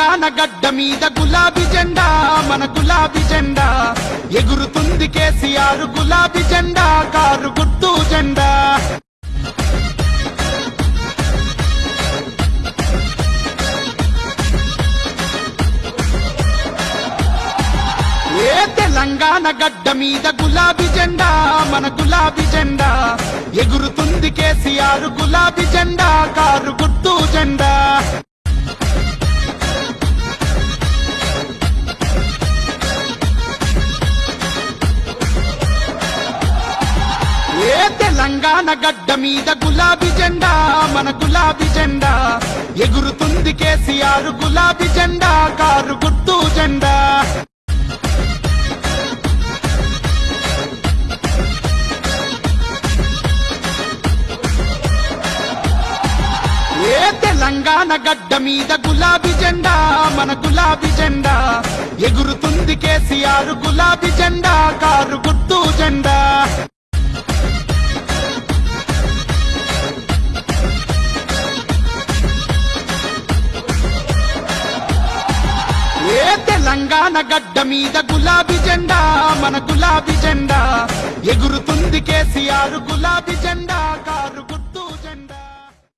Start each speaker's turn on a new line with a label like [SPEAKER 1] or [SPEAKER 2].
[SPEAKER 1] తెలంగాణ గడ్డ మీద గులాబీ జెండా మన గులాబీ జెండా. ఎగురుతుంది కేసీఆర్ గులాబీ జెండా కారు గుర్తు జెండా. తెలంగాణ గడ్డ మీద గులాబీ జెండా మన గులాబీ జెండా. ఎగురుతుంది కేసీఆర్ గులాబీ జెండా కారు గుర్తు జెండా. తెలంగాణ గడ్డ మీద గులాబీ జెండా మన గులాబీ జెండా. ఎగురుతుంది కేసీఆర్ గులాబీ జెండా కారు గుర్తు జెండా. తెలంగాణ గడ్డ మీద గులాబీ జెండా మన గులాబీ జెండా. ఎగురుతుంది కేసీఆర్ గులాబీ జెండా కారు తెలంగాణ గడ్డ మీద గులాబీ జెండా మన గులాబీ జెండా ఎగురుతుంది కేసీఆర్ గులాబీ